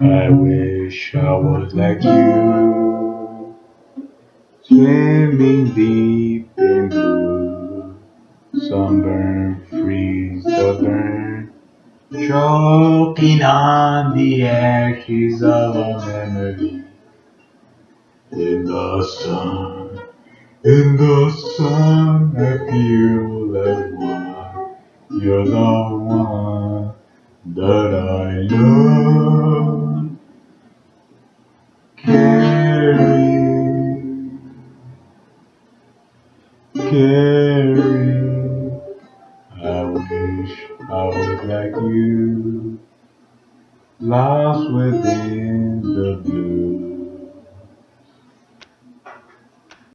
I wish I was like you, swimming deep in blue, sunburn, freeze the burn, choking on the ashes of a memory. In the sun, in the sun, I feel. You're the one that I love. Carrie, Carrie, I wish I was like you, lost within the blue.